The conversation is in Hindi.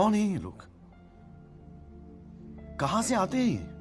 कौन है ये लोग? कहाँ से आते हैं ये?